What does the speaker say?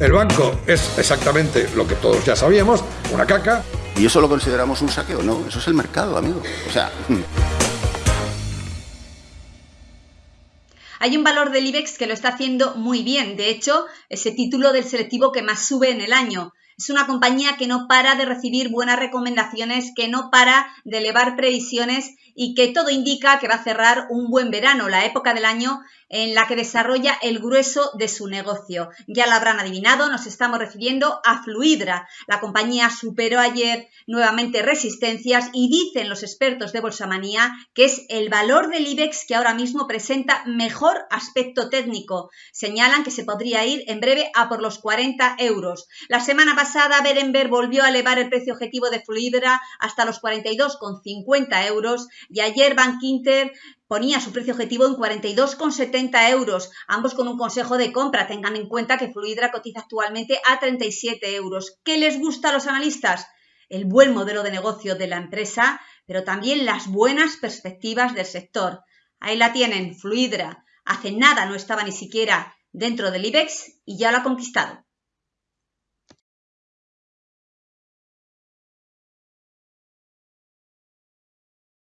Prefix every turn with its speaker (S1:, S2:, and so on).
S1: El banco es exactamente lo que todos ya sabíamos, una caca.
S2: ¿Y eso lo consideramos un saqueo? No, eso es el mercado, amigo. O sea... Hmm.
S3: Hay un valor del IBEX que lo está haciendo muy bien. De hecho, ese título del selectivo que más sube en el año. Es una compañía que no para de recibir buenas recomendaciones, que no para de elevar previsiones y que todo indica que va a cerrar un buen verano, la época del año en la que desarrolla el grueso de su negocio. Ya lo habrán adivinado, nos estamos refiriendo a Fluidra. La compañía superó ayer nuevamente resistencias y dicen los expertos de Bolsamanía que es el valor del IBEX que ahora mismo presenta mejor aspecto técnico. Señalan que se podría ir en breve a por los 40 euros. La semana pasada Berenberg volvió a elevar el precio objetivo de Fluidra hasta los 42,50 euros y ayer Bank Inter ponía su precio objetivo en 42,70 euros, ambos con un consejo de compra. Tengan en cuenta que Fluidra cotiza actualmente a 37 euros. ¿Qué les gusta a los analistas? El buen modelo de negocio de la empresa, pero también las buenas perspectivas del sector. Ahí la tienen, Fluidra. Hace nada no estaba ni siquiera dentro del IBEX y ya lo ha conquistado.